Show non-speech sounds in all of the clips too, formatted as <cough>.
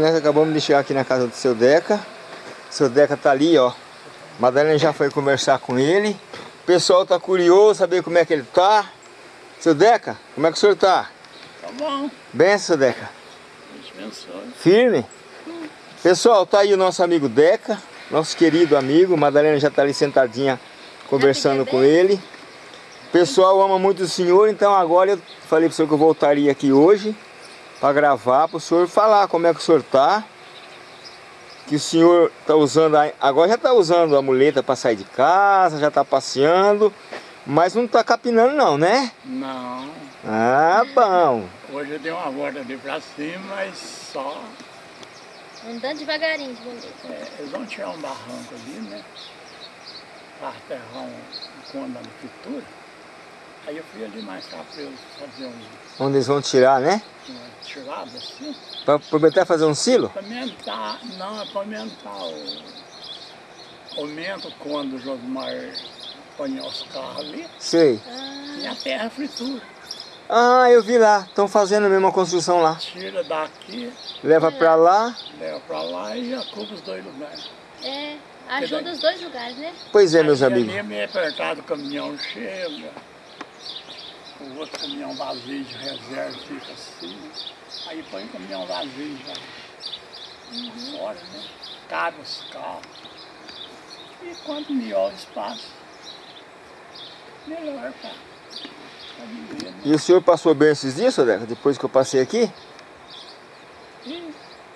Nós acabamos de chegar aqui na casa do seu Deca. Seu Deca tá ali, ó. Madalena já foi conversar com ele. O pessoal tá curioso saber como é que ele tá. Seu Deca, como é que o senhor tá? Tá bom. Benção, seu Deca. Abençoe. Firme? Pessoal, tá aí o nosso amigo Deca, nosso querido amigo. Madalena já tá ali sentadinha conversando com ele. O pessoal ama muito o senhor, então agora eu falei pro senhor que eu voltaria aqui hoje para gravar, para o senhor falar como é que o senhor tá. Que o senhor tá usando, a- agora já tá usando a muleta para sair de casa, já tá passeando, mas não tá capinando não, né? Não. Ah, bom. Hoje eu dei uma volta ali pra cima, mas só. Andando devagarinho, de bonito. é, eles vão tirar um barranco ali, né? Para aterrar um, um cômodo na pintura. Aí eu fui ali mais cá pra eles fazer um, Onde eles vão tirar, né? uma tirada assim. Para aproveitar fazer um silo? Para aumentar, não, é para aumentar o. Aumenta quando o Josmar põe os carros ali Sei. e a terra fritura. Ah, eu vi lá. Estão fazendo mesmo a construção lá. Tira daqui, Leva pra lá. leva para lá e ocupa os dois lugares. É, ajuda os dois lugares, né? Pois é, meus Aí amigos. Ali é meio apertado, o caminhão chega, o outro caminhão vazio de reserva fica assim, aí põe o caminhão vazio já fora, né? Cabe os carros. E quanto melhor o espaço, melhor para viver, né? E o senhor passou bem esses dias, seu Deca? Depois que eu passei aqui? E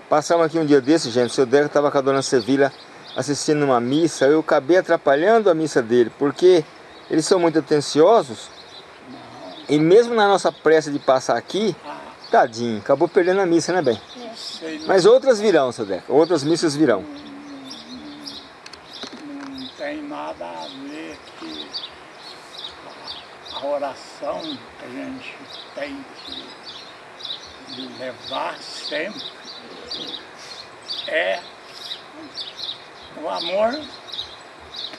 Passamos aqui um dia desse, gente. O seu Deca estava com a dona Sevilha assistindo uma missa. Eu acabei atrapalhando a missa dele, porque eles são muito atenciosos. E mesmo na nossa pressa de passar aqui, tadinho, acabou perdendo a missa, né, bem? Mas outras virão, seu Deca. Outras missas virão. não tem nada a ver que a, a oração que a gente tem que levar sempre é o amor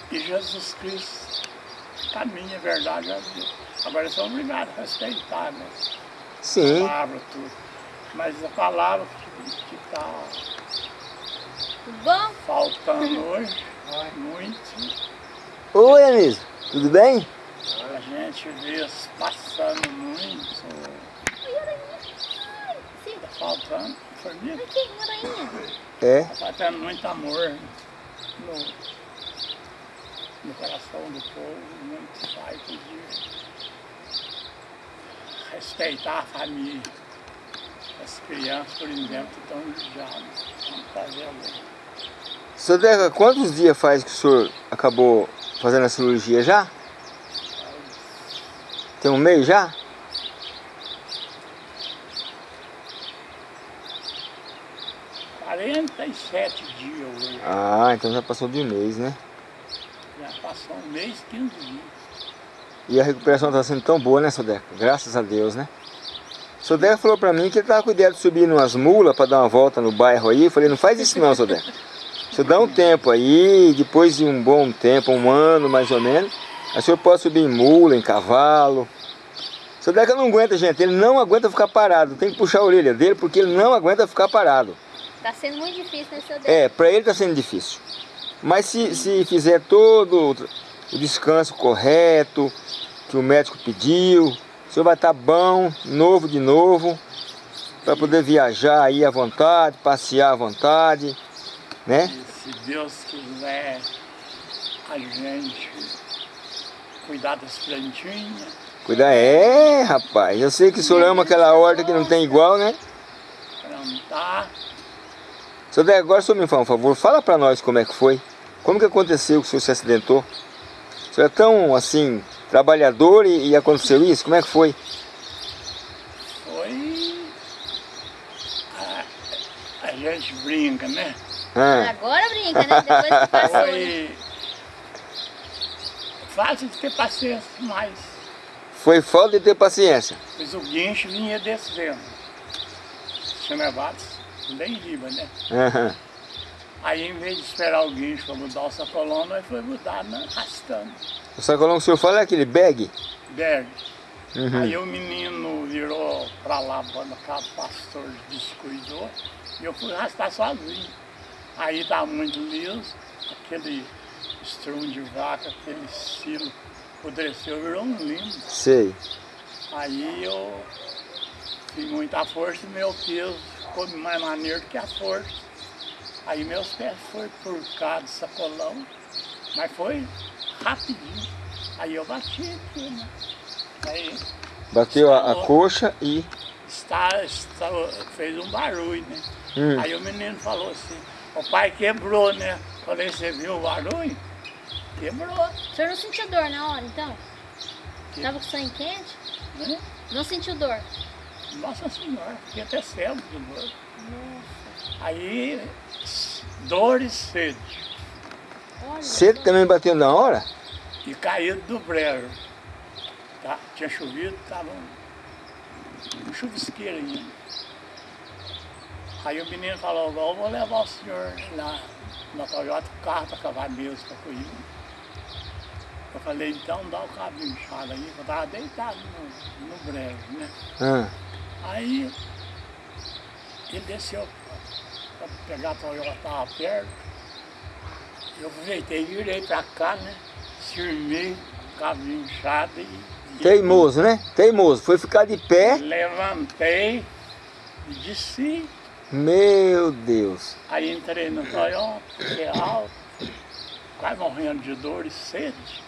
que Jesus Cristo caminha, verdade, a Deus. Agora são obrigados a respeitar, né? Sim. A palavra tudo. Mas a palavra que está bom? faltando hoje, muito, Oi, Anísio. Tudo bem? a gente vê passando muito, Oi, aranha. Ai, sim. tá faltando, família, aranha. É. tá faltando muito amor no, no coração do povo, muito pai podia respeitar a família. As crianças, por exemplo, estão judiadas, vamos fazer agora. Seu Deca, quantos dias faz que o senhor acabou fazendo a cirurgia já? Tem um mês já? Quarenta e sete dias hoje. Ah, então já passou de um mês, né? Passou um mês, 15 dias. E a recuperação está sendo tão boa, né, seu Deca? Graças a Deus, né? O seu Deca falou pra mim que ele tava com ideia de subir numas mulas para dar uma volta no bairro aí. Eu falei, não faz isso não, seu Deca. Você dá um tempo aí, depois de um bom tempo, um ano mais ou menos, aí o senhor pode subir em mula, em cavalo. O seu Deca não aguenta, gente, ele não aguenta ficar parado. Tem que puxar a orelha dele porque ele não aguenta ficar parado. Tá sendo muito difícil, né, seu Deus? É, para ele está sendo difícil. Mas se, se fizer todo o descanso correto, que o médico pediu, o senhor vai estar bom, novo de novo, para poder viajar aí à vontade, passear à vontade, né? E se Deus quiser a gente cuidar das plantinhas, Cuidar, é rapaz, eu sei que o senhor ama aquela horta que não tem igual, né? plantar, Seu Dé, agora o senhor me fala um favor, fala para nós como é que foi, como que aconteceu que o senhor se acidentou? O senhor é tão, assim, trabalhador e, e aconteceu isso? Como é que foi? foi. A, a gente brinca, né? Ah, Agora brinca, né? Depois que <laughs> passou, né? Foi fácil de ter paciência, mas foi falta de ter paciência. pois o guincho vinha descendo. Tinha levado bem riba, né? Aham. Aí, em vez de esperar o guincho para mudar o sacolão, nós foi mudar né? arrastando. O sacolão que o senhor fala é aquele bag? Berg. Uhum. Aí o menino virou pra lá, quando o pastor descuidou, e eu fui arrastar sozinho. Aí tá muito liso, aquele estrumo de vaca, aquele silo apodreceu, virou um limbo. Sei. Aí eu fiz muita força e meu peso ficou mais maneiro do que a força. Aí meus pés foram por cá de sacolão, mas foi rapidinho. Aí eu bati aqui, né? Aí Bateu a, a coxa e... está, está- fez um barulho, né? Hum. Aí o menino falou assim, o pai quebrou, né? Falei, você viu o barulho? Quebrou, O senhor não sentiu dor na hora, então? Que- Tava com sangue quente? né? Não sentiu dor? Nossa Senhora, fiquei até cego de dor. Nossa. Aí, dor e sede. Sede também bateu na hora? E caído do brejo. Tá? Tinha chovido, estava um, um chuvisqueiro ainda. Aí o menino falou, "Agora eu vou levar o senhor lá na Toyota, o carro está acabado mesmo para correr. Eu falei, então dá o cabo inchado aí, eu estava deitado no, no brejo, né? Ah, Aí ele desceu para pegar a Toyota, estava perto. Eu aproveitei e virei para cá, né? Firmei, cabo inchado e, teimoso, né? Teimoso. Foi ficar de pé. levantei e desci. Meu Deus. Aí entrei no Toyota, fiquei alto, quase morrendo de dor e sede.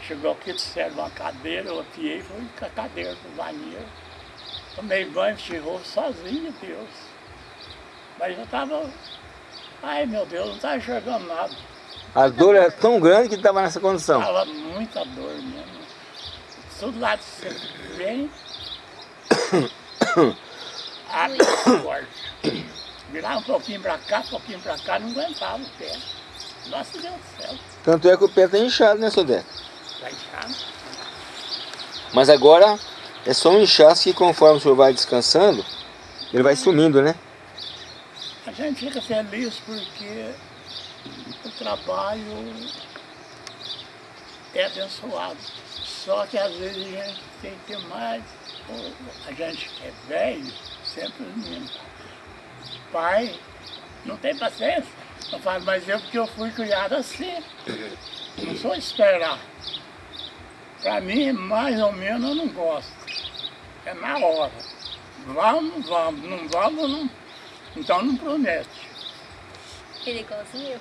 Chegou aqui, disseram uma cadeira, eu apiei fui com a cadeira pro banheiro. Tomei banho, chegou sozinho, Deus. Mas eu estava, ai meu Deus, não estava enxergando nada. A dor era tão grande que estava nessa condição. Tava muita dor mesmo. Tudo lá de você vem. <coughs> Abre forte. Virar um pouquinho pra cá, um pouquinho pra cá, não aguentava o pé. Nossa Deus do céu. Tanto é que o pé está inchado, né, Deco? Vai inchado. Mas agora é só um inchaço que conforme o senhor vai descansando, ele vai sumindo, né? A gente fica feliz porque o trabalho é abençoado. Só que às vezes a gente tem que ter mais. A gente que é velho, sempre os meninos. Pai, não tem paciência. Eu falo, mas eu porque eu fui criado assim. Não sou esperar. Para mim, mais ou menos, eu não gosto. É na hora. Vamos, vamos. Não vamos, não. Então não promete. Ele é igualzinho eu.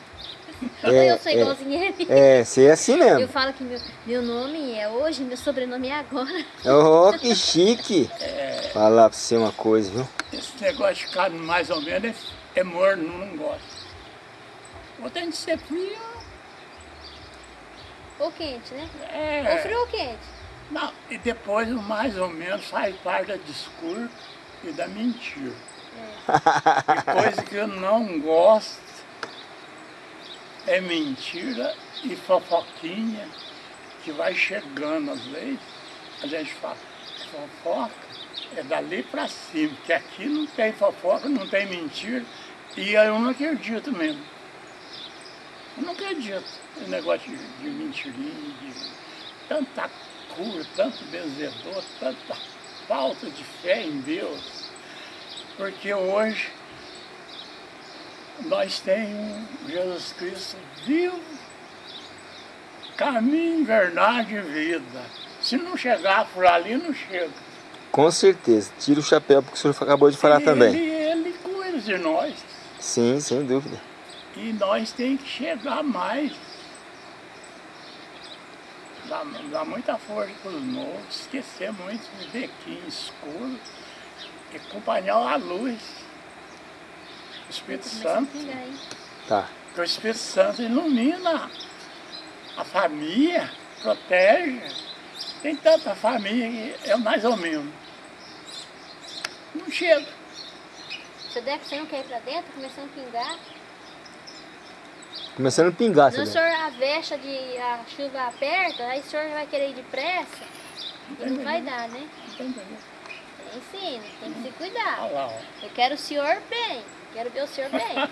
É, <laughs> eu sou é. igualzinho ele. É, ser assim Eu mesmo. falo que meu, meu nome é hoje, meu sobrenome é agora. Oh, que chique. Falar pra você uma coisa, viu? Esse negócio de ficar mais ou menos é, é morno, não gosto. Ou tem que ser frio. Ou quente, né? É, Ou frio ou quente? Não, e depois o mais ou menos faz parte da discurso e da mentira. E coisa que eu não gosto é mentira e fofoquinha que vai chegando às vezes. A gente fala, fofoca é dali pra cima, porque aqui não tem fofoca, não tem mentira, e eu não acredito mesmo. Eu não acredito no negócio de, de mentirinha, de tanta cura, tanto benzedor, tanta falta de fé em Deus. Porque hoje nós temos Jesus Cristo vivo, caminho, verdade e vida. Se não chegar por ali, não chega. Com certeza. Tira o chapéu porque o senhor acabou de falar também. Ele cuida de nós. Sim, sem dúvida. E nós temos que chegar mais. Dá, dá muita força para os novos, esquecer muito viver aqui em escuro e acompanhar a luz. O Espírito Santo. Tá. Porque o Espírito Santo ilumina a família, protege. Tem tanta família que é mais ou menos. Não chega. Seu Deco, você não quer ir pra dentro? Começando a pingar. Começando a pingar, Não, o senhor a vexa de a chuva aperta, aí o senhor vai querer ir depressa e não vai dar, né? Entendeu? Enfim, tem que se cuidar. Olha lá, ó. Eu quero o senhor bem. Quero ver o senhor bem. <laughs>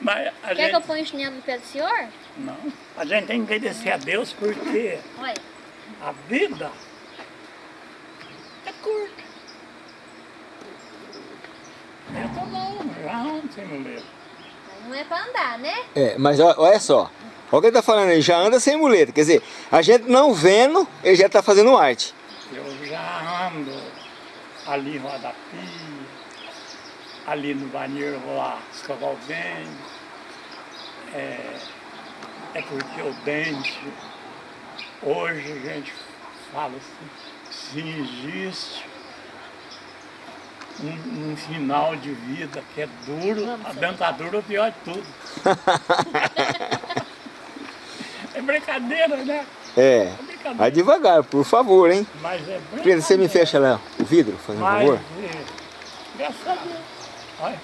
Mas Quer gente... que eu ponha o chinelo no pé do senhor? Não. A gente tem que agradecer a Deus porque a vida é curta. Eu tô bom, já ontem, muleta Não é pra andar, né? É, mas olha só. Olha o que ele tá falando aí, já anda sem muleta. Quer dizer, a gente não vendo, ele já tá fazendo arte. Eu já ando ali em Roda Pia, ali no banheiro vou lá escovar o dente. É, é porque o dente, hoje a gente fala assim, se existe um, um final de vida que é duro, a dentadura é o pior de tudo. <laughs> é brincadeira, né? É. Brincadeira. Vai devagar, por favor, hein? Mas é Prenda, você me brincadeira. fecha lá o vidro, fazendo um Mas, favor. é, graças a Deus. Olha,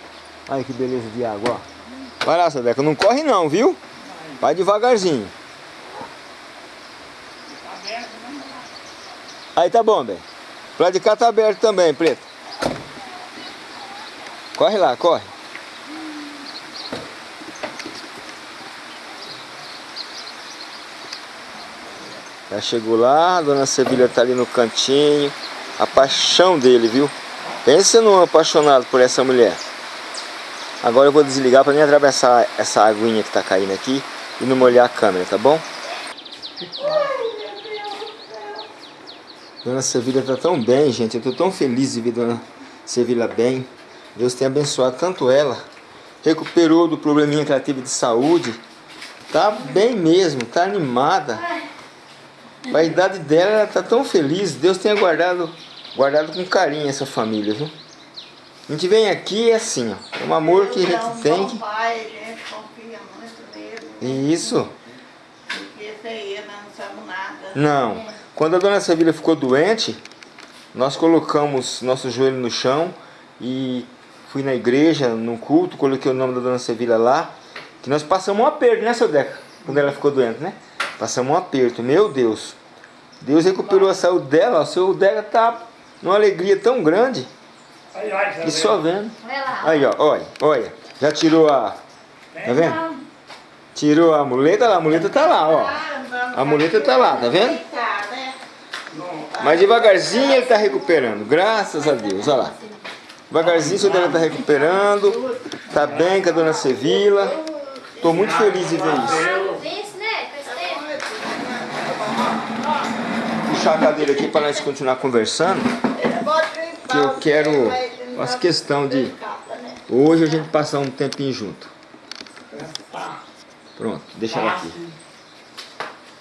Olha que beleza de água, ó. Vai lá, seu Deca, não corre não, viu? Vai devagarzinho. Aí tá bom, bem. Pro lado de cá tá aberto também, preto. Corre lá, corre. Já chegou lá, a dona Sevilha tá ali no cantinho. A paixão dele, viu? Pensa num apaixonado por essa mulher. Agora eu vou desligar para nem atravessar essa aguinha que tá caindo aqui e não molhar a câmera, tá bom? Dona Sevilha tá tão bem, gente. Eu tô tão feliz de ver Dona Sevilha bem. Deus tem abençoado tanto ela. Recuperou do probleminha que ela teve de saúde. Tá bem mesmo, tá animada. A idade dela, ela tá tão feliz. Deus tenha guardado, guardado com carinho essa família, viu? A gente vem aqui e é assim, ó. É um amor que a Deus é gente um tem. bom pai, a gente confia muito nele. né? Isso. Porque sem ele nós não sabemos nada. Não. Quando a dona Sevilha ficou doente, nós colocamos nosso joelho no chão e fui na igreja, no culto, coloquei o nome da dona Sevilha lá, que nós passamos um aperto, né, seu Deca? Quando ela ficou doente, né? Passamos um aperto, meu Deus. Deus recuperou a saúde dela, o seu Deca tá numa alegria tão grande que só vendo. Olha lá. Aí, ó, olha, olha. Já tirou a. Tá vendo? Tirou a muleta lá, a muleta tá lá, ó. A muleta tá lá, tá vendo? Mas devagarzinho ele tá recuperando, graças a Deus, olha lá. Devagarzinho o seu Deca tá recuperando, tá bem com a dona Sevila. Tô muito feliz de ver isso. Vence, né? Faz tempo. Puxar a cadeira aqui para nós continuar conversando. Que eu quero- faço questão de-? Hoje a gente passar um tempinho junto. Pronto, deixa ela aqui.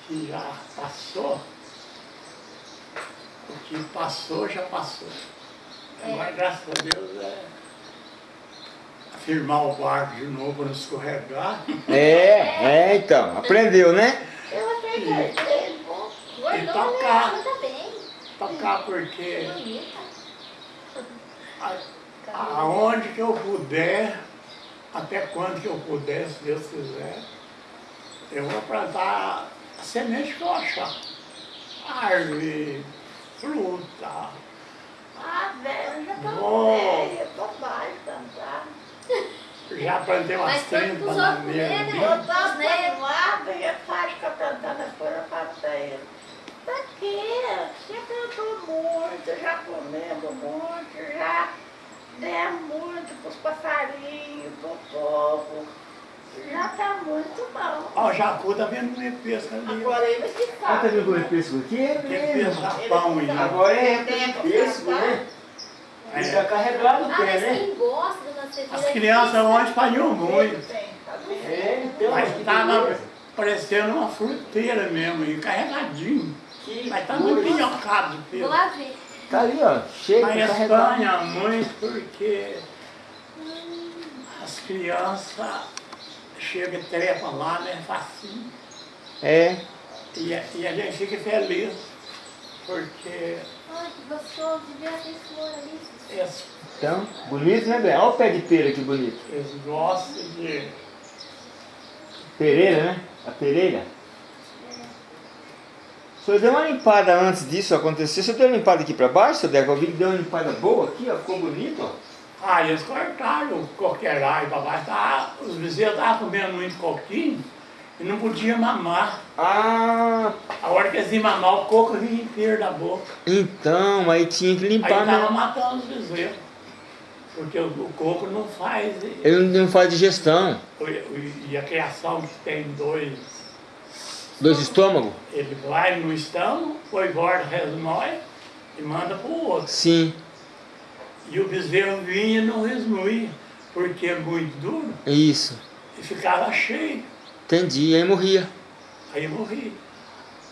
Que já passou. O que passou, já passou. Agora, graças a Deus, é firmar o barco de novo não escorregar. É, é então, aprendeu, né? Eu achei que ele bom. Gordona, tocar. Tá. Tocar porque aonde que eu puder, até quando que eu puder, se Deus quiser, eu vou plantar a semente que eu achar. Árvore, fruta, Ah, velho, eu já tô velha, tô mais cantar. já plantei umas Mas tanto 30 pros outros comer, bananeiras. né? ali. Eu tava Né? panelada e faz que eu plantando as coisas, eu falo pra ele. Pra quê? Você plantou muito, já comemos muito, já demos muito pros passarinhos, pro povo. Já tá muito bom. Ó, o jacu tá vendo comer pesca ali. Agora ele vai ficar. vindo com pêssego aqui? Tem pesca pão aí. Agora é pêssego, né? Ele tá carregado o Ah, pé, mas né? quem gosta do nosso As crianças ontem pariam muito. Tá vendo? É, então, Mas beleza. parecendo uma fruteira mesmo, e carregadinho. Que Mas tá muito pinhocado de Vou pelo. lá ver. Tá ali, ó, cheio, tá carregado. Espanha, muito porque as crianças chegam e trepam lá, né? Facinho. É, E, a- e a gente fica feliz, porque Ai, que gostoso de ver aquele flor ali. eles, então, bonito, né, Bé? Olha o pé de pera que bonito. eles gostam de. Pereira, né? A pereira. O senhor deu uma limpada antes disso acontecer. O senhor deu uma limpada aqui pra baixo, Deco? Eu vi que deu uma limpada boa aqui, ó. Ficou bonito, ó. Ah, eles cortaram o coqueirão para baixo. Tá, os vizinhos estavam comendo muito coquinho e não podiam mamar. Ah, A hora que eles iam mamar, o coco vinha inteiro da boca. então, aí tinha que Aí limpar estava mesmo. matando os bezerros. Porque o, o coco não faz. Ele não faz digestão. o- E a criação que tem dois. Dois estômagos? Ele vai no estômago, põe borda resmói e manda para o outro. Sim. E o bezerro vinha e não resmoía, porque é muito duro Isso. e ficava cheio. Entendi. Aí morria. Aí eu morri.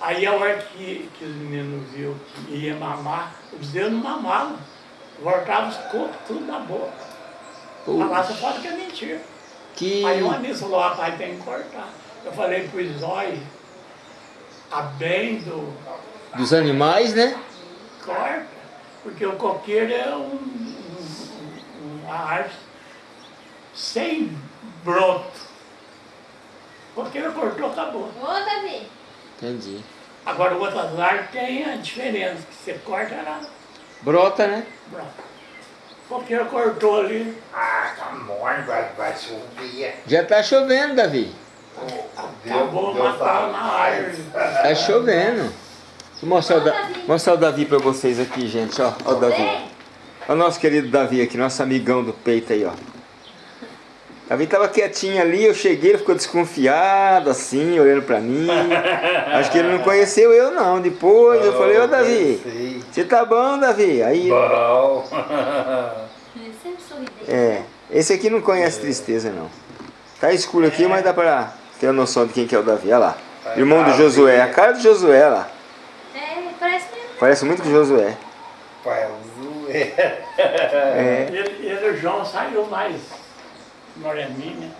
Aí a hora que, que os meninos viu que ia mamar, o bezerro não mamava. Voltava os cocos tudo na boca. Pô, Falar, você fala que é mentira. que... Aí uma vez falou, rapaz, tem que cortar. Eu falei pro Zói, a bem do Dos animais, né? corta, porque o coqueiro é um, um- uma árvore sem broto. O coqueiro cortou, acabou. Ô, Davi. Entendi. Agora o outro árvores tem a diferença, que você corta ela Brota, né? brota. O coqueiro cortou ali, Ah, tá morto, vai, vai subir. Já tá chovendo, Davi. Acabou matando a árvore. Tá chovendo. Vou mostrar o, da... mostrar o Davi pra vocês aqui, gente, ó. Ó o Davi. Olha o nosso querido Davi aqui, nosso amigão do peito aí, ó. Davi tava quietinho ali, eu cheguei, ele ficou desconfiado, assim, olhando pra mim. <laughs> Acho que ele não conheceu eu, não. Depois eu falei, ô Davi, você tá bom, Davi? Aí, Bom. É, esse aqui não conhece tristeza, não. Tá escuro aqui, mas dá pra ter a noção de quem que é o Davi, olha lá. Irmão do Josué, a cara do Josué, lá. É, parece mesmo. Parece muito com o Josué. Pai, o Zé. É, <laughs> Ele, ele, o João saiu mais moreninho, né?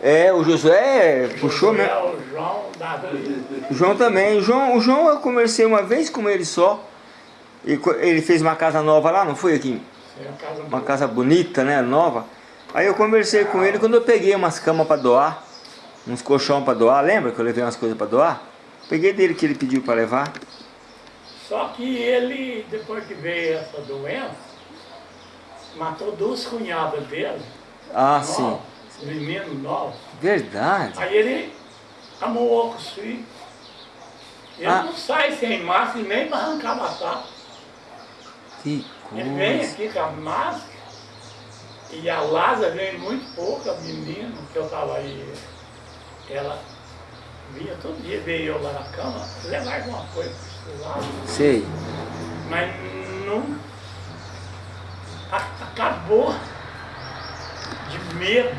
é o Josué puxou Josué, mesmo. O João, Davi. O João também. O João, o João eu conversei uma vez com ele só. E ele fez uma casa nova lá, não foi aqui? Foi uma casa Uma casa bonita, né? Nova. Aí eu conversei com ele quando eu peguei umas camas para doar. Uns colchão para doar. Lembra que eu levei umas coisas para doar? Peguei dele que ele pediu para levar. Só que ele, depois que veio essa doença, matou duas cunhadas dele, Ah, sim. novos, meninos novos. Verdade. Aí ele amoou com os filhos. Ele Ah. não sai sem máscara nem para arrancar batata. Que Ele vem coisa. aqui com a máscara e a Lázara vem muito pouco, a menina, que eu estava aí, ela vinha todo dia, veio eu lá na cama, levar alguma coisa, precisava. Sei. Mas não. a- Acabou de medo.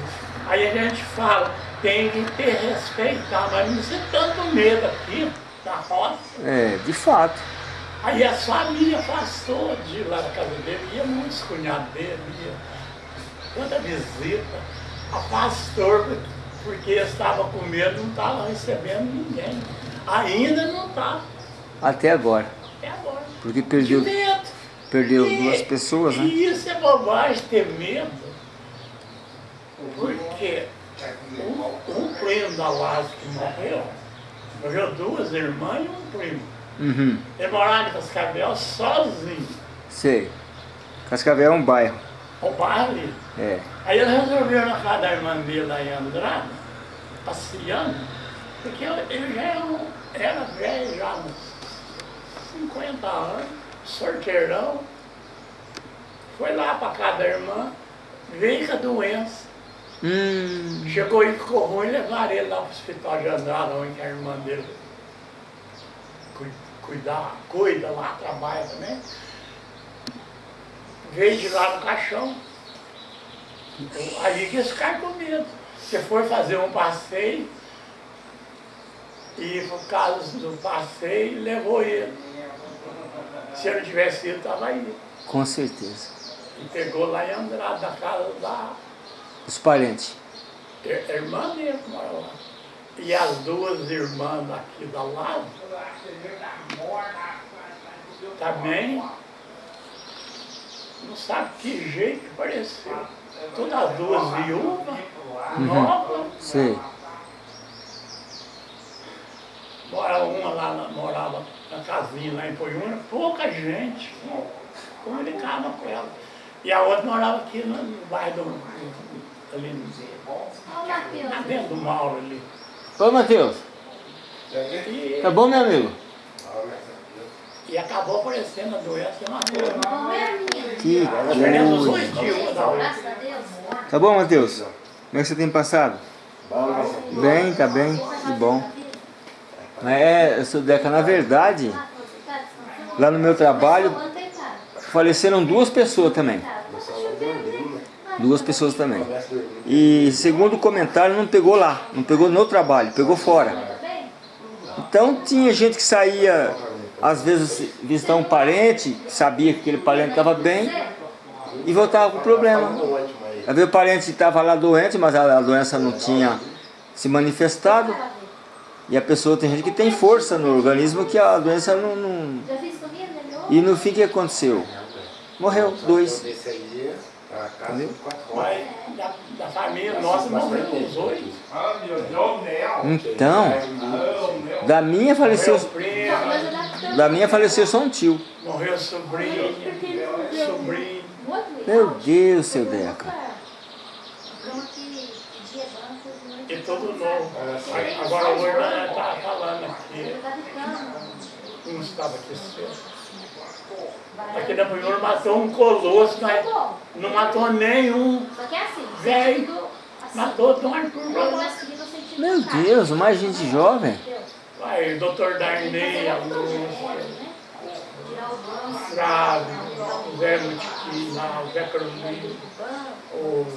Aí a gente fala, tem que ter respeitar, mas não ser tanto medo aqui na roça. É, de fato. Aí a família afastou de ir lá na casa dele, ia muitos cunhados dele, ia tanta visita, afastou porque estava com medo, não estava recebendo ninguém. Ainda não está, Até agora. até agora. Porque De perdeu, medo. perdeu E- duas pessoas, né? E isso é bobagem ter medo. Porque um, um primo da Lázaro que morreu, morreu duas irmãs e um primo. Uhum. Ele morava em Cascavel sozinho, Sei. Cascavel é um bairro. Ali. É. Aí ele resolveu na casa da irmã dele lá em Andrade, passeando, porque ele já era, um- era velho, já uns 50 anos, sorteirão. Foi lá para casa da irmã, veio com a doença. Hum. Chegou e ficou ruim, levaram ele lá para o hospital de Andrade, onde a irmã dele cui- cuidar, cuida lá, trabalha também. Veio de lá no caixão. Aí que eles ficaram com medo. Você foi fazer um passeio e por causa do passeio levou ele. Se ele não tivesse ido, estava aí. Com certeza. E pegou lá em Andrade, da casa da Os parentes. Ir- Irmã dele que mora lá. E as duas irmãs daqui da lado também não sabe que jeito que pareceu. Todas as duas viúvas, novas, Sei. mora uma lá, na- morava na casinha lá em Poiúna, pouca gente comunicava com ela. E a outra morava aqui no, no bairro do, ali, Olha o Matheus. na dentro do Mauro ali. Ô, Matheus. E Tá bom, meu amigo? E acabou aparecendo a doença e matou. É? Que coisa. a Deus. Tá bom, Matheus? Como é que você tem passado? Bem, tá bem, que bom. Mas é, seu Deca, na verdade, lá no meu trabalho, faleceram duas pessoas também. Duas pessoas também. E segundo o comentário, não pegou lá, não pegou no trabalho, pegou fora. Então tinha gente que saía, às vezes, visitar um parente, sabia que aquele parente estava bem, e voltava com problema. Às vezes o parente estava lá doente, mas a doença não tinha se manifestado. E a pessoa tem gente que tem força no organismo que a doença não... não... E no fim o que aconteceu? Morreu, dois. Mas da, nossa morreu. Então, da minha faleceu, da minha faleceu só um tio. morreu sobrinho, sobrinho. Meu Deus, seu Deca. E tudo novo. Agora hoje nós está falando aqui. Não estava aqui cedo. Aqui na primeira matou um colosso, mas não matou nenhum. Só que é assim, sentido assim. Matou o sentido Meu. Deus, mais gente jovem. Aí, o doutor Darney, a Lúcia, o Frávio, o Zé Mutiquim, lá, o Zé Carolino, o...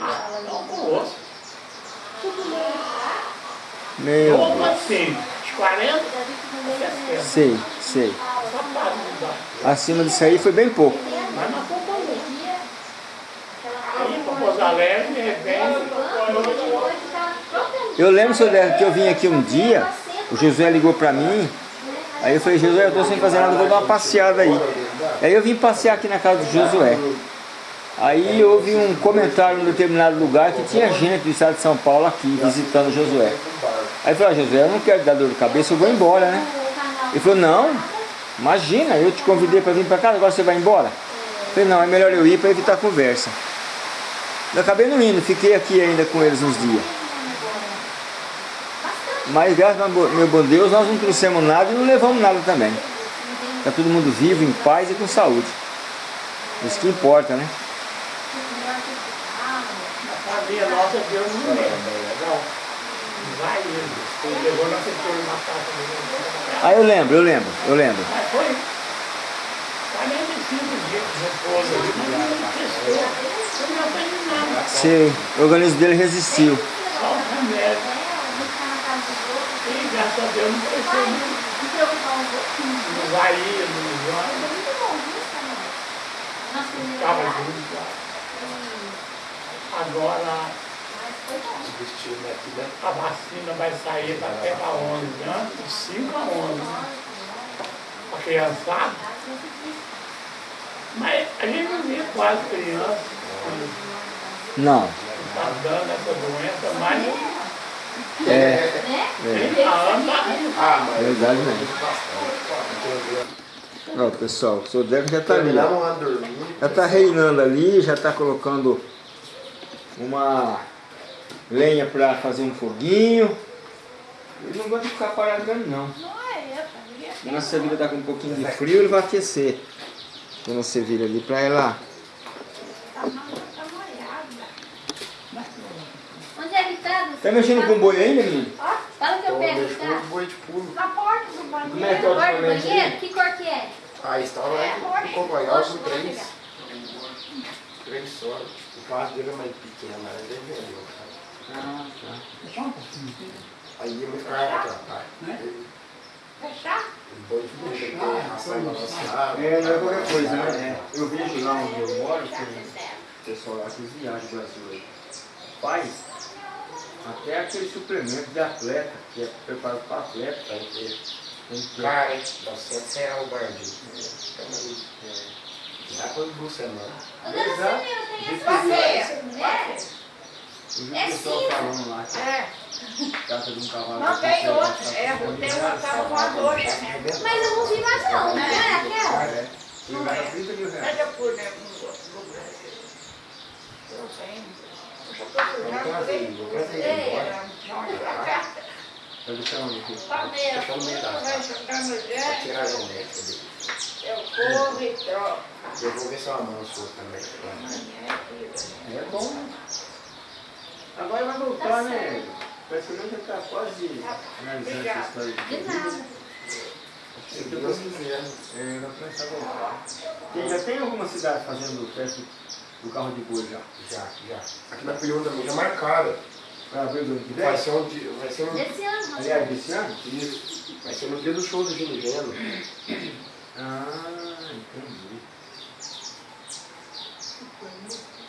Ah, não, o colosso. Meu Deus. assim? De 40 a 60. Sei, sei. Só para mudar. Acima disso aí foi bem pouco. Mas não foi bom. Aí, para Pouso Alegre, de repente, Eu lembro, Deca, que eu vim aqui um dia, o Josué ligou pra mim, aí eu falei, Josué, eu tô sem fazer nada, vou dar uma passeada aí. Aí eu vim passear aqui na casa do Josué. Aí houve um comentário em um determinado lugar que tinha gente do estado de São Paulo aqui, visitando o Josué. Aí eu falei, ah, Josué, eu não quero dar dor de cabeça, eu vou embora, né? Ele falou, não, imagina, eu te convidei para vir para casa, agora você vai embora? Eu falei, não, é melhor eu ir para evitar conversa. Eu acabei não indo, fiquei aqui ainda com eles uns dias. Mas graças ao meu bom Deus, nós não trouxemos nada e não levamos nada também. Está todo mundo vivo, em paz e com saúde. Isso que importa, né? a família nossa, Deus não lembra. Não. Vai ele. Levou na setor na casa. Ah, eu lembro, eu lembro, eu lembro. Foi 45 dias de repouso ali, mas não prestou. Não já tem nada. Sei, o organismo dele resistiu. Só. Graças a Deus não prestou não. Não vai ir, não vai. Estava junto lá. Agora Vestiu aqui, né? a vacina vai sair até para 11 anos, de 5 a 11. A criançada. Mas a gente não vê quase criança Não, está dando essa doença, mas é, 30 anos tá Ah, mas verdade mesmo. Ó, pessoal, o senhor Deco já está ali. Já está reinando ali, já está colocando uma lenha para fazer um foguinho. Ele não gosta de ficar parado não. Nossa vida está com um pouquinho de frio, ele vai aquecer. Quando você vira ali para ela. É que tá? Tá mexendo com boi ainda, menino? Fala que eu Deixa tá? o boi de pulo. Na porta do Como é que é banheiro. o do ultimamente banheiro? Que cor que é? A história é que o companheiro com três. Três só. O passo dele é mais pequeno, mas ele é velho. Ah, tá. Aí eu me ficava pra tratar. Fechar? É, não é qualquer coisa, né? Eu vejo lá onde eu moro, que o pessoal lá que viaja do Brasil aí faz até aquele suplemento de atleta, que é preparado para atleta, para ter. Cara, 900 reais o barulho. Dá pra você não. Onde você Exato. viu? Tem esse Passeia. mulher? Eu vi É o pessoal falando lá É. trata de um cavalo. Não tem outro. passar É, tem cima uma de casa voadora. Mas eu não vi mais não, não é aquela? É, vai a 30 mil reais. Mas eu fui, né, outro lugar. Eu. Eu? Tá eu corro e troco. Eu vou ver se eu amanso outro também. É bom, né? Agora vai voltar, né? Praticamente está quase analisando essa história De nada. Se Deus quiser. Vai começar a voltar. Já tem alguma cidade fazendo teste do carro de boi já? Já, já. Aqui na também já marcaram. Para abril do ano que vem? Vai ser um dia. Vai ser um. Esse ano, Aliás, desse ano? Isso. Vai ser no dia do show do Gino Geno. Ah, entendi.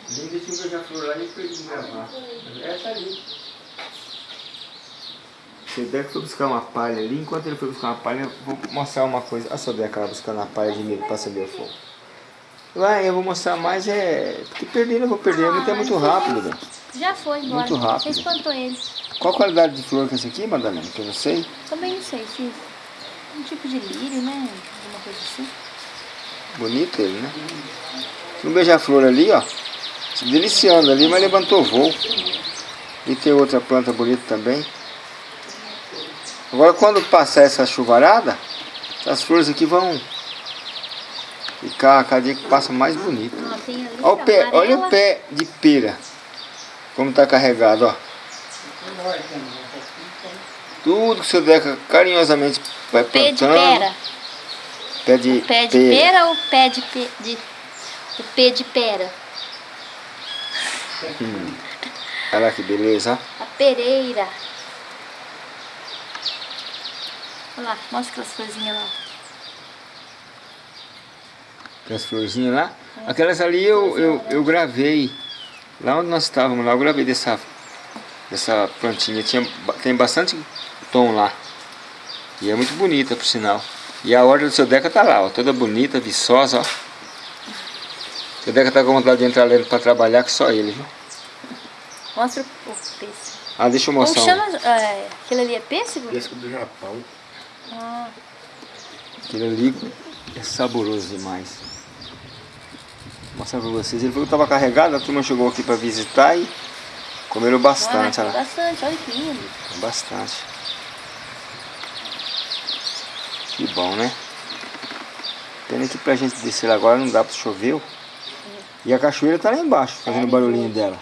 Nem que tinha um beija-flor lá e perdi de gravar. É, tá ali. Sodeca foi buscar uma palha ali, enquanto ele foi buscar uma palha, eu vou mostrar uma coisa. A Sodeca lá buscando uma palha de milho para acender o fogo. Lá eu vou mostrar mais, é. Porque perder eu vou perder, muito é muito rápido, velho. Já foi embora. Muito rápido. Você espantou ele. Qual a qualidade de flor que é essa aqui, Madalena? Que eu não sei. Também não sei, se um tipo de lírio, né? Alguma coisa assim. Bonito ele, né? Um beija-flor ali, ó. Se deliciando ali, mas levantou voo. E tem outra planta bonita também. Agora quando passar essa chuvarada, essas flores aqui vão ficar cada dia que passa mais bonito. Olha o pé, olha o pé de pera. Como tá carregado, ó. Tudo que o seu Deca carinhosamente vai Pé de plantando. pera. Pé de pé de pera ou pé de, pe... de... O pé de pera? Olha lá que beleza. A pereira. Olha lá, mostra aquelas florzinhas lá. Aquelas florzinhas lá. Aquelas ali eu, eu, eu gravei. Lá onde nós estávamos, lá eu gravei dessa, dessa plantinha. Tinha, tem bastante tom lá. E é muito bonita, por sinal. E a horta do seu Deca tá lá, ó. Toda bonita, viçosa, ó. Seu Deca tá com vontade de entrar dentro para trabalhar, que só ele, viu? Mostra o, pêssego. Ah, deixa eu Como mostrar. um. chama? É, aquele ali é pêssego? Esse do Japão. Ah, Aquele ali é saboroso demais. Vou mostrar pra vocês. Ele falou que estava carregado, a turma chegou aqui para visitar e comeram bastante. olha bastante, olha que lindo. Bastante. Que bom, né? Pena que pra gente descer agora não dá pra chover. E a cachoeira tá lá embaixo, fazendo o barulhinho dela.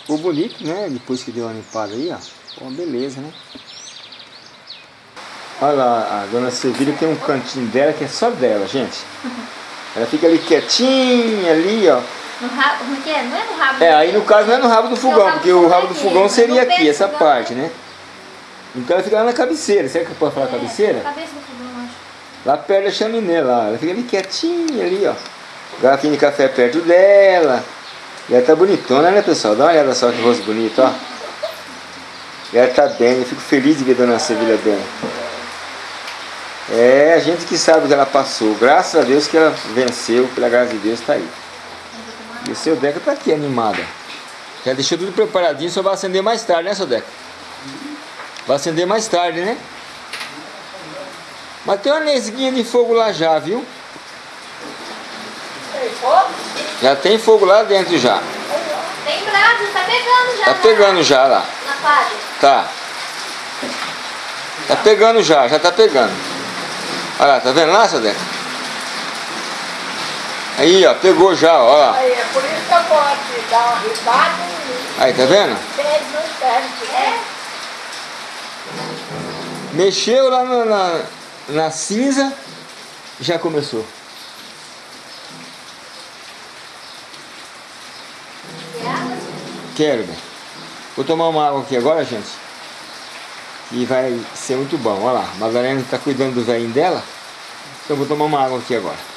Ficou bonito, né? Depois que deu uma limpada aí, ó. Pô, beleza, né? Olha lá, a dona Sevilha tem um cantinho dela que é só dela, gente. <laughs> Ela fica ali quietinha, ali, ó. No rabo, como é que é? Não é no rabo. É, aí no caso não é no rabo do fogão, rabo porque o fogão rabo é do fogão seria aqui, essa fogão- parte, né? Então ela fica lá na cabeceira, será que eu posso falar cabeceira? Cabeça do fogão, acho. Lá perto da chaminé lá, ela fica ali quietinha ali, ó. Garrafinha de café perto dela. E ela tá bonitona, né pessoal? Dá uma olhada só que rosto bonito, ó. E ela tá bem, eu fico feliz de ver a Dona Sevilha bem. É, a gente que sabe o que ela passou. Graças a Deus que ela venceu, pela graça de Deus tá aí. E o seu Deca tá aqui animada. Já deixou tudo preparadinho, só vai acender mais tarde, né, seu Deca? Vai acender mais tarde, né? Mas tem uma nesguinha de fogo lá já, viu? Já tem fogo lá dentro já. Tem brasa, tá pegando já. Tá na- pegando já lá. Na palha. Tá. Tá pegando já, já tá pegando. Olha lá, tá vendo lá, seu? Aí, ó, pegou já, ó lá. Aí, é por isso que eu gosto de dar uma ribada e Aí, tá vendo? né? Mexeu lá na, na, na cinza, já começou. Quero, bem. Vou tomar uma água aqui agora, gente. E vai ser muito bom. Olha lá, a Madalena está cuidando do velhinho dela. Então vou tomar uma água aqui agora.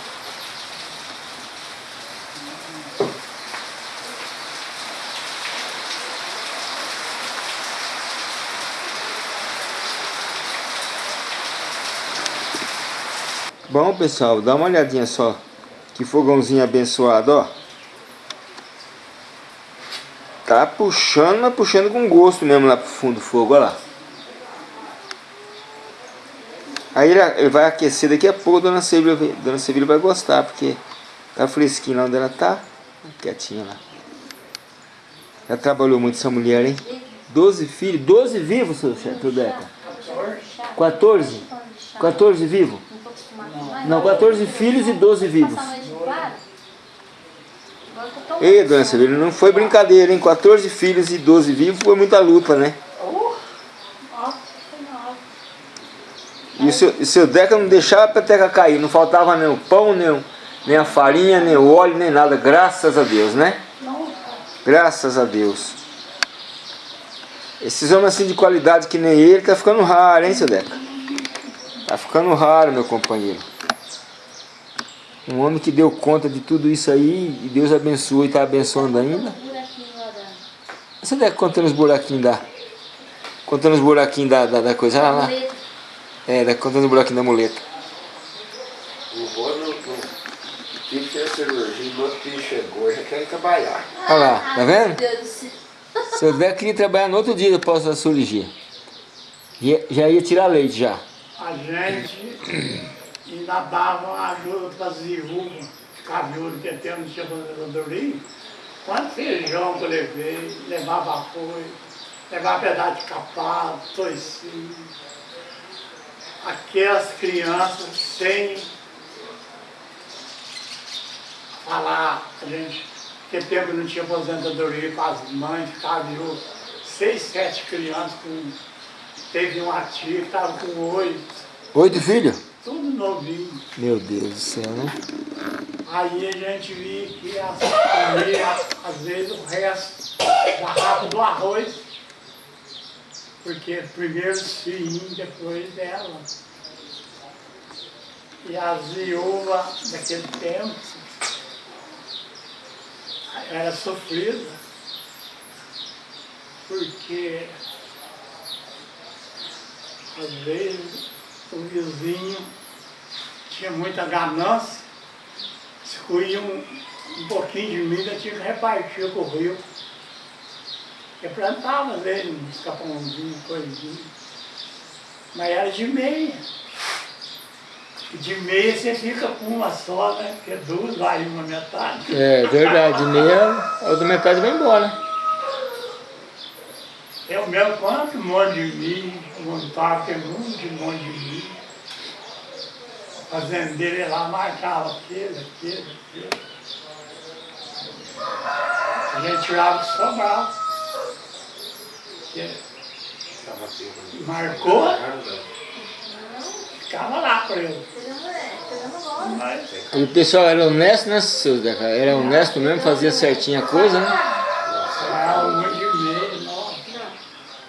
Bom, pessoal, dá uma olhadinha só. Que fogãozinho abençoado, ó. Tá puxando, mas puxando com gosto mesmo lá pro fundo do fogo, olha lá. Aí ele, ele vai aquecer daqui a pouco, Dona Sevilha, Dona Sevilha vai gostar, porque tá fresquinho lá onde ela tá, quietinha lá. Já trabalhou muito essa mulher, hein? 12 filhos, 12 vivos, seu Deca? 14. 14? 14 vivos? Não tô acostumada com mais. Não, 14 filhos e 12 vivos. Ei, dona Severina, não foi brincadeira, hein? 14 filhos e 12 vivos foi muita luta, né? Uh, ó, foi mal. E seu, e Deca não deixava a peteca cair, não faltava nem o pão, nem, nem a farinha, nem o óleo, nem nada, graças a Deus, né? Graças a Deus. Esses homens assim de qualidade que nem ele, tá ficando raro, hein, seu Deca? Tá ficando raro, meu companheiro. Um homem que deu conta de tudo isso aí, e Deus abençoou e tá abençoando ainda. Você Deca contando os buraquinhos da... Contando os buraquinhos da, da, da coisa, olha lá. É, da, contando os buraquinhos da muleta. O não tive que fazer cirurgia, no outro dia chegou, já quer trabalhar. Olha lá, tá vendo? Do céu. Seu Deca queria trabalhar no outro dia após a cirurgia. Já, já ia tirar leite já. a gente ainda dava uma ajuda para as viúvas, ficar viúva, que até não tinha aposentadoria. Quanto feijão que eu levei, levava apoio, levava pedaço de capado, toicinho. Aquelas crianças sem falar, a gente, que tempo não tinha aposentadoria com as mães, ficava viúva. Seis, sete crianças com Teve um ativo que estava com oito, Oito filhos? tudo novinho. Meu Deus do céu, né? Aí a gente via que as comia, às vezes, o resto da rapa do arroz. Porque primeiro filhinhos, depois dela. E as viúvas daquele tempo era sofrida. Porque às vezes o vizinho tinha muita ganância, se um, um pouquinho de milho, tinha que repartir com o rio. Eu plantava às vezes uns capãozinhos, coisinha. Mas era de meia. E de meia você fica com uma só, né? Porque duas vai uma metade. É verdade, meia, a outra metade vai embora. Eu mesmo quanto monte de milho, montava tem muito de monte de milho. A fazendeira lá marcava aquele, aquele, aquele. A gente tirava o sobrava. Tendo- Marcou, ficava lá para ele. Pegando, é. Mas E o pessoal era honesto, né, seu Zeca? Era honesto mesmo, fazia certinho a coisa, né? era monte de meio, nossa.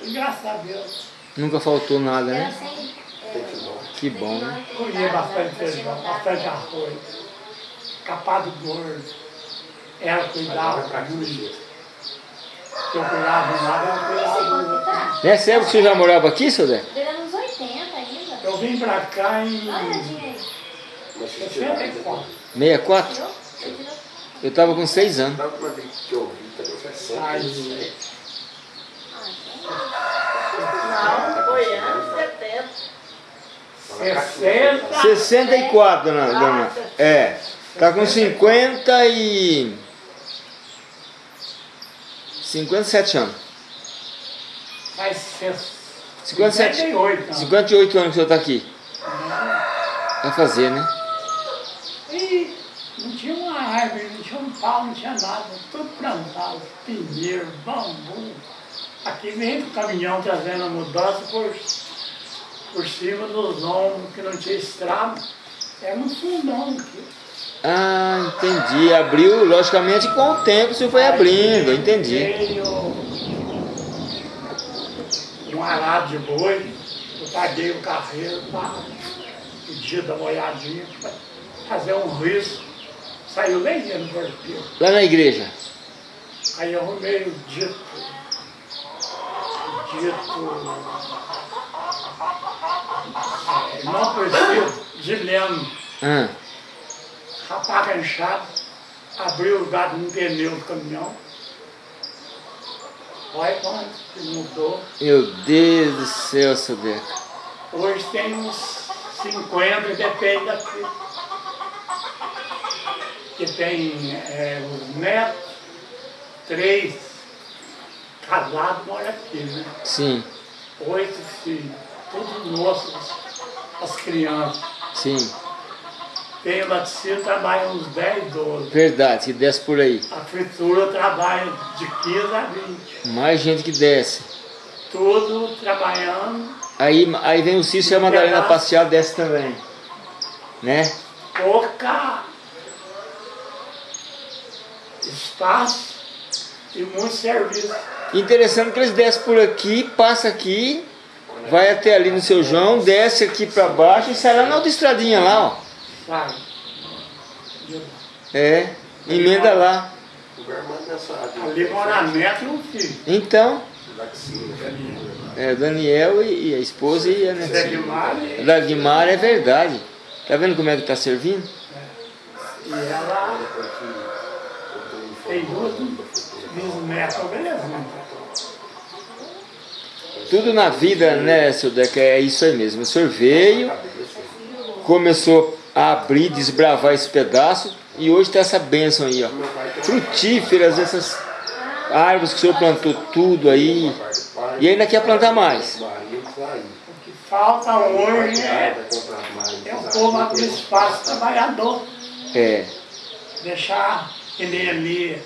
Graças a Deus, Nunca faltou nada, né? Que bom, né? comia bastante feijão, bastante arroz, capado gordo. Ela cuidava pra muito. aqui. Se eu de um lado, cuidava do outro. Nessa época você já morava aqui, seu Zeca? Pegando uns 80 ainda. Eu vim pra cá em se tirar, 64. 64? Tirou? Você tirou? Eu tava com 6 anos. Na última vez que eu vi, tá com 60. Ai, Ah. Não, foi anos 70. 60. 64, dona, dona. É. Tá com 50 e... 57 anos. Faz 58. 57, anos. 58 anos que o senhor tá aqui. Vai fazer, né? E não tinha uma árvore, não tinha um pau, não tinha nada. Tudo plantado, pinheiro, bambu. Aqui vem o caminhão trazendo a mudança por, por cima dos ombros, que não tinha estrada. Era um fundão aqui. Ah, entendi. Abriu, logicamente, com o tempo você foi abrindo, entendi. Um arado de boi, eu paguei o carreiro para o dia da fazer um risco. Saiu lenha no corpinho. Lá na igreja. Aí eu arrumei o dito, o dito, é, não conhecido, de leme, Ah, rapaca inchado, abriu o gado no pneu do caminhão. Olha quanto que mudou. meu Deus do céu, seu Deca. Hoje tem uns 50, depende daqui. Que tem é, os netos, três casado mora aqui, né? Sim, Oito filhos, todos nossos, as crianças. sim. Tem o laticínio, trabalha uns 10, 12. Verdade, que desce por aí. A fritura trabalha de 15 a 20. Mais gente que desce. Tudo trabalhando, Aí, aí vem o Cício e a Madalena passear, desce também. Né? pouca espaço e muito serviço. Interessante que eles descem por aqui, passa aqui, vai até ali no seu João, desce aqui pra baixo e sai lá na outra estradinha lá, ó. Sabe? É, emenda lá. Ali mora a neta e um filho. Então, Laxinho, velhinho. é, Daniel e, e a esposa e a netinha. Da Guimar é verdade. Tá vendo como é que tá servindo? e ela tem duas bisnetas, beleza? né? Tudo na vida, né, seu Deca, é isso aí mesmo. O senhor veio, começou a abrir, desbravar esse pedaço e hoje tá essa bênção aí, ó. Frutíferas, essas árvores que o senhor plantou tudo aí. E ainda quer plantar mais. O que falta hoje é, comprar mais. é o povo abrir espaço trabalhador, É, deixar que nem ali,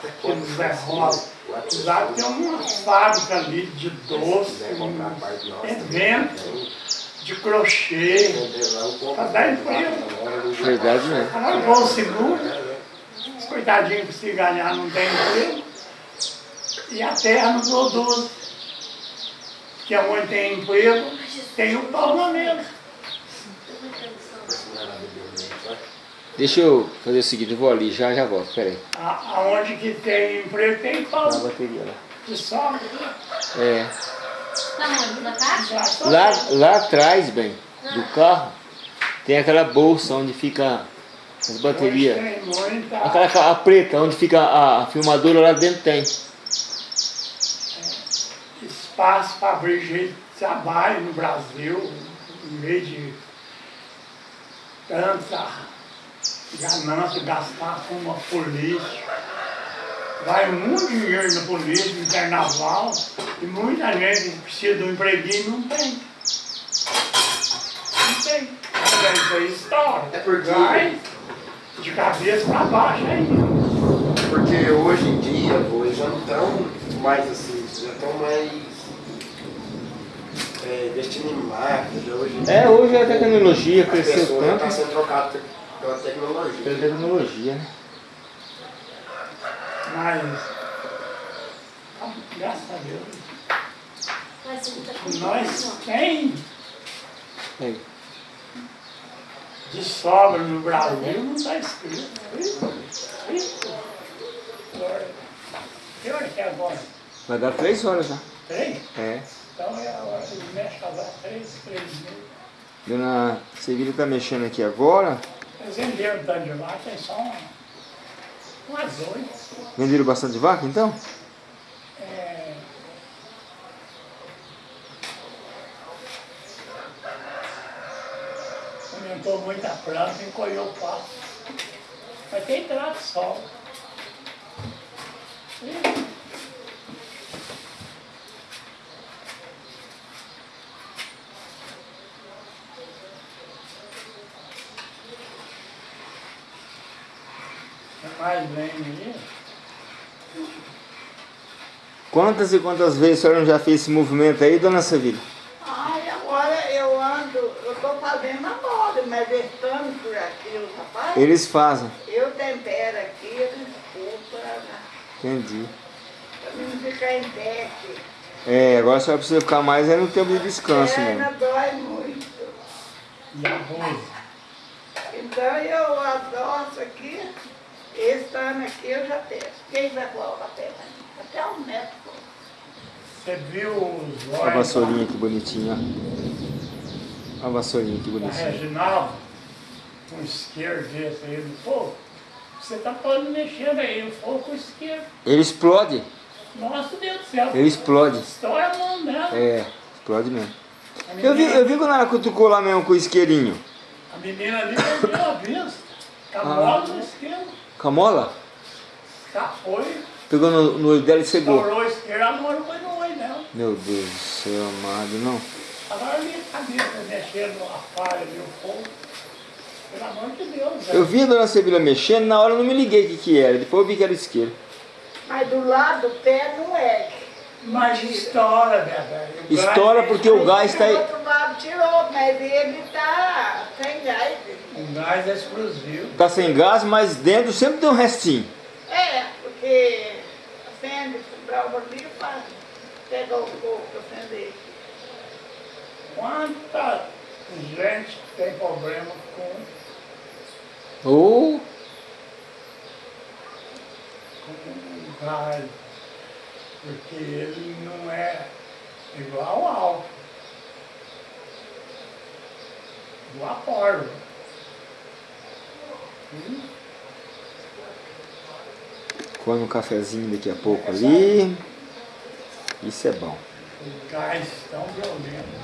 que quando no Zé Rosa. Apesar de ter uma fábrica ali de doce, um evento de crochê, para dar emprego. verdade mesmo. Agora vão seguro, os coitadinhos que se ganhar não tem emprego, e a terra não produz. Que é onde tem emprego, tem o pau na mesa. Deixa eu fazer o seguinte, eu vou ali, já já volto, peraí. A- Aonde que tem emprego, tem pau Tá a bateria lá. de sobra. É. Lá, lá atrás, bem, do carro, tem aquela bolsa onde fica as baterias. Aquela a preta, onde fica a, a filmadora lá dentro tem. espaço para abrir de trabalho no Brasil, em vez de tanta ganância, gastar com uma polícia. Vai muito dinheiro na polícia, no carnaval, e muita gente precisa de um empreguinho e não tem. Não tem. Mas Isso aí estoura. É porque- Vai de cabeça para baixo ainda. Porque hoje em dia, pô, eles já não estão mais assim, já estão mais é, investindo em Hoje em dia, É, hoje a tecnologia a cresceu pessoa já está tanto. sendo trocada pela tecnologia. Pela tecnologia, né? Mas, ah, graças a Deus, tá com nós tem de sobra no Brasil, não está escrito. Que hora que é agora? Vai dar três horas já. Três? É. Então é a hora que mexe agora, três, três mil. Dona Sevilha tá mexendo aqui agora. Eles venderam tanto de lá, tem só uma, umas oito. Venderam bastante vaca então? É, aumentou muito a planta, encolheu o pasto. Mas tem trato sol. Ih, mais lenha aí? Quantas e quantas vezes a senhora já fez esse movimento aí, dona Sevilha? Ai, agora eu ando, eu tô fazendo agora, mas estando por aqui, os rapazes, Eles fazem. eu tempero aqui, eles para Entendi. não ficar em pé aqui. É, agora a senhora precisa ficar mais é no tempo de descanso perna mesmo. dói muito. E arroz. Então eu adoço aqui, esse ano aqui eu já testo. Quem vai colocar a perna? Até um metro. Você viu os Olha a olhos vassourinha que bonitinha, ó. Olha a vassourinha que bonitinha. Reginaldo, um isqueiro desse aí do fogo? Você tá podendo mexer aí, o fogo com o isqueiro. Ele explode, Nossa Deus do céu. ele explode. Estoura a mão dela. É, explode mesmo. A Eu vi, menina- eu vi quando ela cutucou lá mesmo com o isqueirinho. A menina ali perdeu a vista. Tá mola no isqueiro. Com a mola? Tá, foi, Pegou no, no olho dela e cegou. estourou o isqueiro. Ele namora com nós, não. Meu Deus do céu, amado, não. Agora a minha cabeça mexendo a falha e o fogo. Pelo amor de Deus, Eu velho. vi a dona Sevilla mexendo, na hora eu não me liguei o que, que era. Depois eu vi que era isqueiro. Mas do lado do pé não é. Mas estoura, velho? O gás Estoura é- porque o gás está aí. outro lado tirou, mas ele tá sem gás. O gás é explosivo. Tá sem gás, mas dentro sempre tem um restinho. É, porque acende, brava ali, faz. Pega o fogo pra acender. Quanta gente tem problema com, Ou com o gás? Porque ele não é igual ao álcool. Igual a pólvora. come um cafezinho daqui a pouco ali. Isso é bom. O gás tão violento.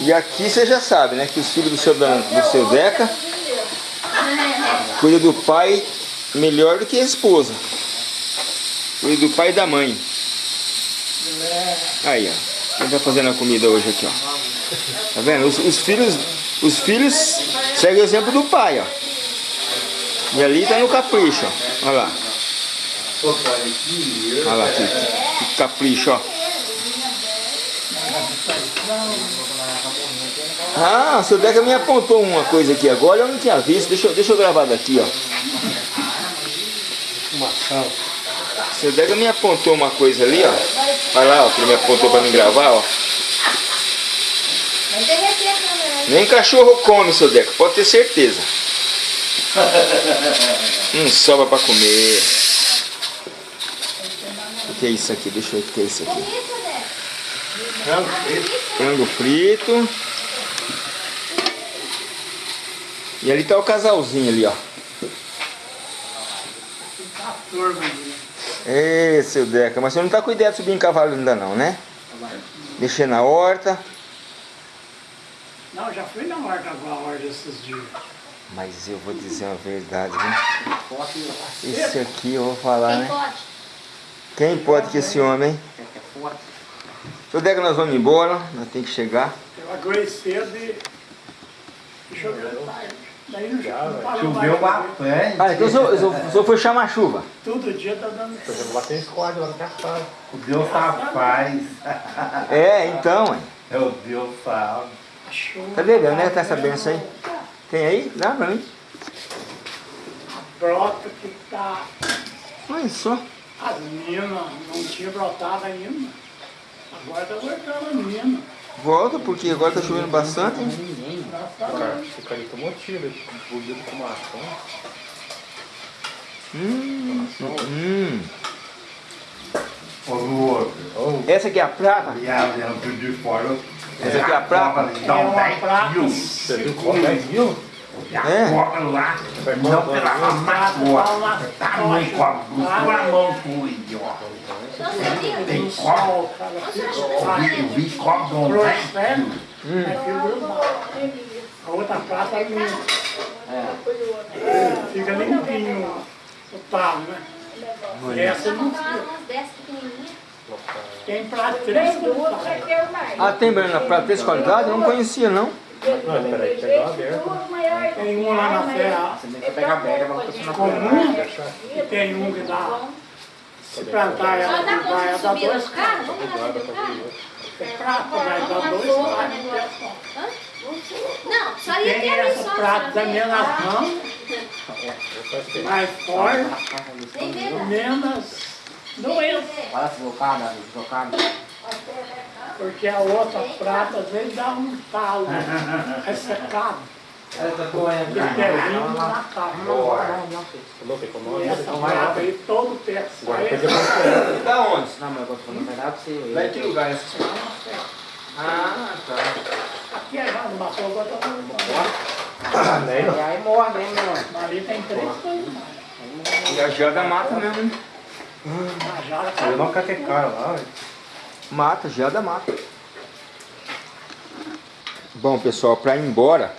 E aqui você já sabe, né? Que os filhos do seu, do seu Deca cuidam do pai melhor do que a esposa. Cuida do pai e da mãe. Aí, ó. Quem tá fazendo a comida hoje aqui, ó. Tá vendo? Os, os filhos, os filhos seguem o exemplo do pai, ó. E ali tá no capricho, ó. Olha lá. Olha lá, que, que capricho, ó. Ah, seu Deca me apontou uma coisa aqui agora, eu não tinha visto. Deixa, deixa eu gravar daqui, ó. O seu Deca me apontou uma coisa ali, ó. Vai lá, ó, que ele me apontou pra me gravar, ó. Vai derreter a câmera. Nem cachorro come, seu Deca, pode ter certeza. Não <laughs> sobra pra comer. O que é isso aqui? Deixa eu ver o que é isso aqui. Né? Frango frito. E ali tá o casalzinho ali, ó. Ali. Ê, seu Deca, mas você não tá com ideia de subir em cavalo ainda não, né? Mexer na horta. Não, já fui na horta com a horta esses dias. Mas eu vou dizer uma verdade, viu? Esse aqui eu vou falar, Quem né? pode? Quem pode que esse homem, hein? Seu Deca, nós vamos embora, nós temos que chegar. Eu aguei cedo e e choveu tarde. Daí não, não parou Choveu bastante. Ah, então o senhor, o senhor- o senhor foi chamar a chuva. Todo dia tá dando O Deus tá paz. É, então, hein? É o Deus sabe. Tá bebendo, né? Tá essa benção aí? Tem aí? Dá pra mim. Brota que tá. Olha só. As minas não tinha brotado ainda. Agora tá voltando a mina. Volta, porque agora tá chovendo bastante. hein? Hum, hum. Ô, Lu, Essa aqui é a prata? fora. Essa aqui é a prata? Dá É um uma 10 prata. mil. Você viu como 10 mil? É. lá, não pela macoa. Tá mãe com a duas mãos com o idiota. Tem cobra. O cara fica Eu vi, vi de um 10 Prospera, mil. é filho do mal. A outra prata é minha. Fica limpinho o talo, né? E essa não fica. umas dessas pequenininhas. Tem prata três Tem duas, que vai ter mais. Ah, tem banana prata dessa qualidade? Eu não conhecia, não. Tem um lá na serra Você tem que pegar a velha, vamos continuar comum e tem um que dá. Se plantar ela, Só dá que vai, conta ela de dá subir lá dois carros. Vamos lá subir o carro? É prata, vai dar dois carros. Não, só ia Tem ter essa só. prata da ver. minha nas mãos, mais forte, nada. menos doença. Olha se deslocada, deslocada. Porque a outra prata às vezes dá um talo <laughs> ressecado. Essa coisa E terreno na cara. E essa prata aí todo o teto sai. Da onde? Não, mas eu vou verdade pra você. Em que lugar é essa? Ah, tá. Aqui é já no Batou, agora tá no E aí morre, hein, meu? Ali tem três coisas. E a geada mata mesmo, hein? A jara Eu não catei cara lá. Mata, geada mata. Bom, pessoal, para ir embora,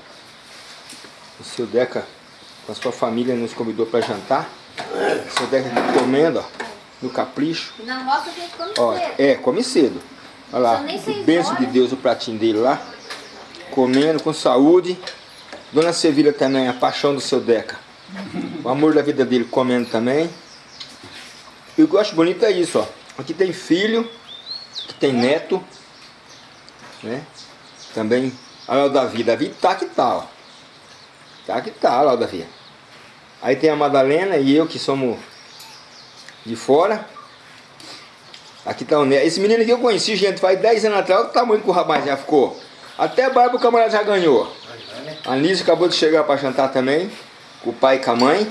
o seu Deca com a sua família nos convidou para jantar. Seu Deca comendo, ó. No capricho. Na roça a gente come Ó, cedo. é, come cedo. Olha lá, bênção de. Deus o pratinho dele lá. Comendo com saúde. Dona Sevilha também, a paixão do seu Deca. O amor da vida dele comendo também. E o que eu acho bonito é isso, ó. Aqui tem filho, aqui tem neto, né? Também, olha o Davi. Davi tá que tá, ó. Tá que tá, olha o Davi. Aí tem a Madalena e eu que somos de fora. Aqui tá o Neto. Esse menino aqui eu conheci, gente, faz 10 anos atrás. Olha o tamanho que o rapaz já ficou. Até barba o camarada já ganhou. A Anísio acabou de chegar para jantar também. Com o pai e com a mãe.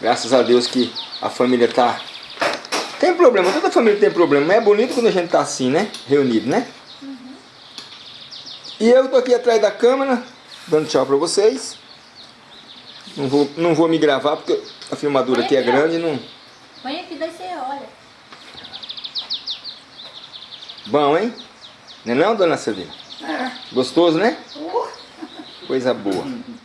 Graças a Deus que a família tá... Tem problema, toda família tem problema. Mas é bonito quando a gente tá assim, né? Reunido, né? E eu tô aqui atrás da câmera, dando tchau pra vocês. Não vou, não vou me gravar porque a filmadura aqui é grande. Não... Põe aqui, daí você olha. Bom, hein? Não é não, dona Celina? É. Gostoso, né? Uh, Coisa boa. <laughs>